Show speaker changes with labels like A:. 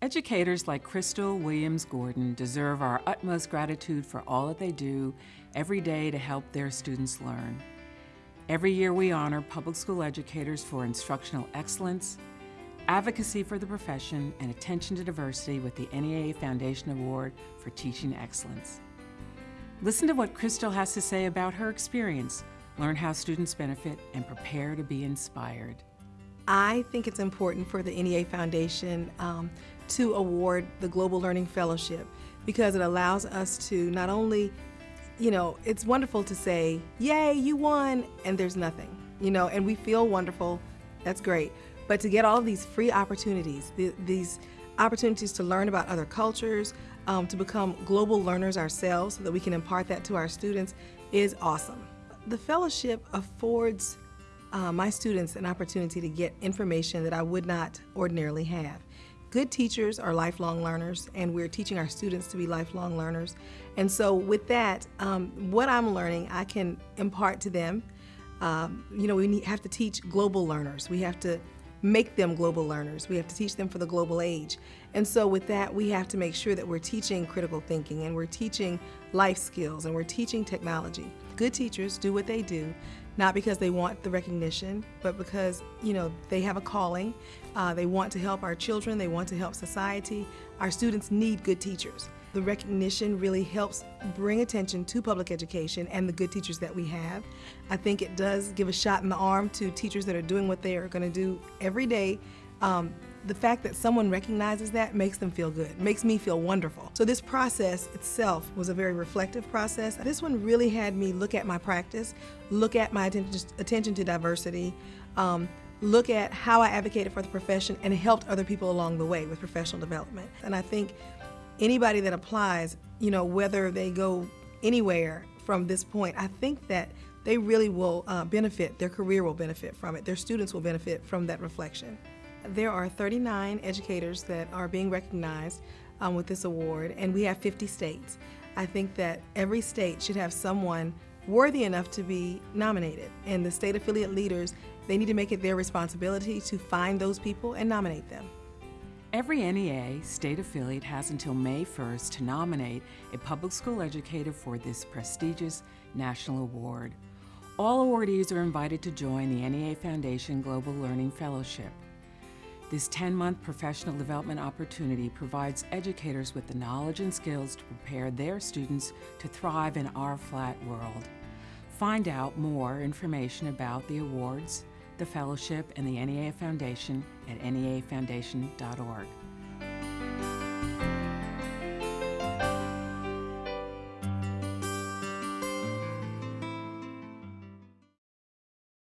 A: Educators like Crystal Williams Gordon deserve our utmost gratitude for all that they do every day to help their students learn. Every year we honor public school educators for instructional excellence, advocacy for the profession, and attention to diversity with the NEA Foundation Award for Teaching Excellence. Listen to what Crystal has to say about her experience, learn how students benefit, and prepare to be inspired.
B: I think it's important for the NEA Foundation um, to award the Global Learning Fellowship because it allows us to not only, you know, it's wonderful to say, yay, you won, and there's nothing, you know, and we feel wonderful, that's great. But to get all of these free opportunities, the, these opportunities to learn about other cultures, um, to become global learners ourselves so that we can impart that to our students is awesome. The fellowship affords uh, my students an opportunity to get information that I would not ordinarily have. Good teachers are lifelong learners, and we're teaching our students to be lifelong learners. And so, with that, um, what I'm learning, I can impart to them. Um, you know, we need, have to teach global learners. We have to make them global learners. We have to teach them for the global age. And so, with that, we have to make sure that we're teaching critical thinking and we're teaching life skills and we're teaching technology. Good teachers do what they do not because they want the recognition, but because you know they have a calling. Uh, they want to help our children. They want to help society. Our students need good teachers. The recognition really helps bring attention to public education and the good teachers that we have. I think it does give a shot in the arm to teachers that are doing what they are going to do every day um, the fact that someone recognizes that makes them feel good, makes me feel wonderful. So this process itself was a very reflective process. This one really had me look at my practice, look at my attention to diversity, um, look at how I advocated for the profession and helped other people along the way with professional development. And I think anybody that applies, you know, whether they go anywhere from this point, I think that they really will uh, benefit, their career will benefit from it, their students will benefit from that reflection. There are 39 educators that are being recognized um, with this award, and we have 50 states. I think that every state should have someone worthy enough to be nominated, and the state affiliate leaders, they need to make it their responsibility to find those people and nominate them.
A: Every NEA state affiliate has until May 1st to nominate a public school educator for this prestigious national award. All awardees are invited to join the NEA Foundation Global Learning Fellowship. This 10-month professional development opportunity provides educators with the knowledge and skills to prepare their students to thrive in our flat world. Find out more information about the awards, the fellowship, and the NEA Foundation at neafoundation.org.